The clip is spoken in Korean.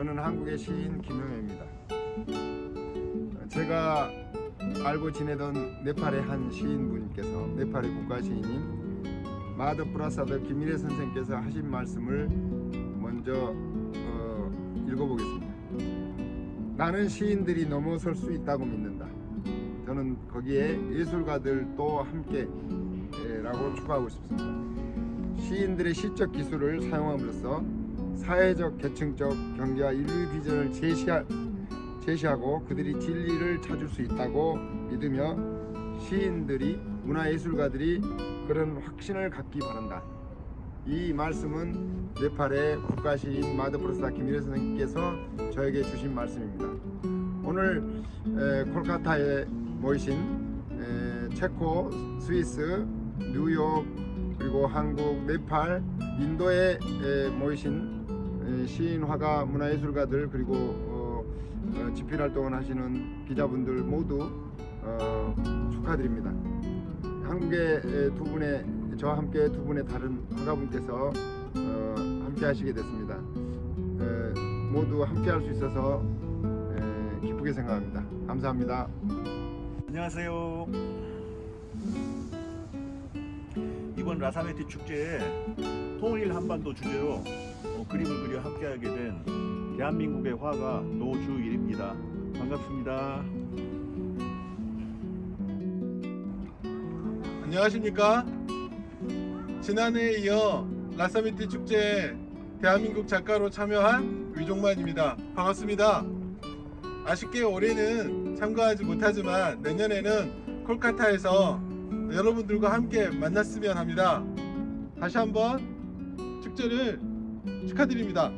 저는 한국의 시인 김용혜입니다. 제가 알고 지내던 네팔의 한 시인분께서 네팔의 국가 시인인 마다브 프라사드 기미레 선생께서 하신 말씀을 먼저 어, 읽어보겠습니다. 나는 시인들이 넘어설 수 있다고 믿는다. 저는 거기에 예술가들도 함께 라고 추가하고 싶습니다. 시인들의 시적 기술을 사용함으로써 사회적, 계층적 경제와 인류 비전을 제시하, 제시하고 그들이 진리를 찾을 수 있다고 믿으며 시인들이 문화예술가들이 그런 확신을 갖기 바란다. 이 말씀은 네팔의 국가시인 마드프로스타 김일혜 선생님께서 저에게 주신 말씀입니다. 오늘 에, 콜카타에 모이신 에, 체코, 스위스, 뉴욕 그리고 한국, 네팔, 인도에 에, 모이신 에, 시인, 화가, 문화예술가들 그리고 어, 어, 집필 활동을 하시는 기자분들 모두 어, 축하드립니다. 한국의 에, 두 분의 저와 함께 두 분의 다른 화가분께서 어, 함께 하시게 됐습니다. 에, 모두 함께 할 수 있어서 에, 기쁘게 생각합니다. 감사합니다. 안녕하세요. 이번 라사메티 축제에 통일 한반도 주제로 어, 그림을 그려 함께하게 된 대한민국의 화가 노주일입니다. 반갑습니다. 안녕하십니까 지난해에 이어 라사미티 축제에 대한민국 작가로 참여한 위종만입니다 반갑습니다 아쉽게 올해는 참가하지 못하지만 내년에는 콜카타에서 여러분들과 함께 만났으면 합니다 다시 한번 축제를 축하드립니다